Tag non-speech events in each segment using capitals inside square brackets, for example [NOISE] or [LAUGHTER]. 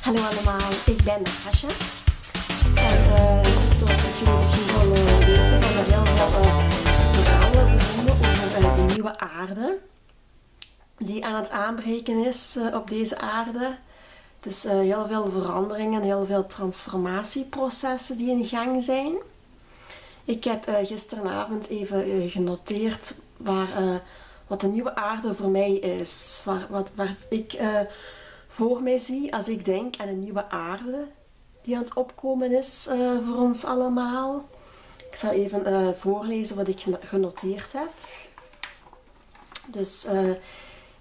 Hallo allemaal, ik ben Natasha. En uh, zoals jullie misschien wel uh, weten, gaan er heel veel uh, verhalen te over de nieuwe aarde. Die aan het aanbreken is op deze aarde. Dus heel veel veranderingen, heel veel transformatieprocessen die in gang zijn. Ik heb gisteravond even genoteerd waar, wat de nieuwe aarde voor mij is. Wat, waar ik voor mij zie als ik denk aan een nieuwe aarde die aan het opkomen is uh, voor ons allemaal. Ik zal even uh, voorlezen wat ik genoteerd heb. Dus uh,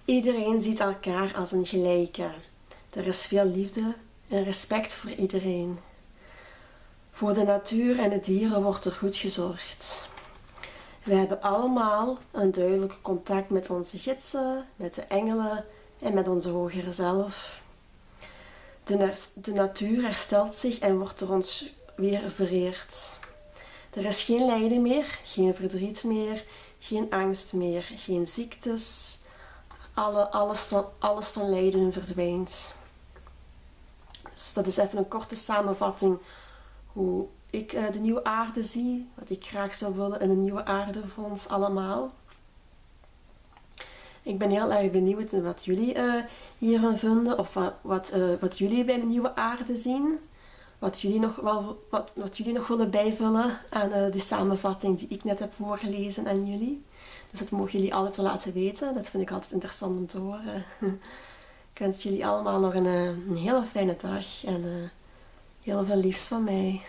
iedereen ziet elkaar als een gelijke. Er is veel liefde en respect voor iedereen. Voor de natuur en de dieren wordt er goed gezorgd. We hebben allemaal een duidelijk contact met onze gidsen, met de engelen en met onze hogere zelf. De, de natuur herstelt zich en wordt door ons weer vereerd. Er is geen lijden meer, geen verdriet meer, geen angst meer, geen ziektes. Alle, alles, van, alles van lijden verdwijnt. Dus dat is even een korte samenvatting hoe ik uh, de nieuwe aarde zie, wat ik graag zou willen in een nieuwe aarde voor ons allemaal. Ik ben heel erg benieuwd wat jullie uh, hierin vinden of wat, wat, uh, wat, jullie bij de nieuwe aarde zien. Wat jullie nog, wel, wat, wat jullie nog willen bijvullen aan uh, die samenvatting die ik net heb voorgelezen aan jullie. Dus dat mogen jullie altijd wel laten weten. Dat vind ik altijd interessant om te horen. [LAUGHS] ik wens jullie allemaal nog een, een hele fijne dag en heel veel liefs van mij.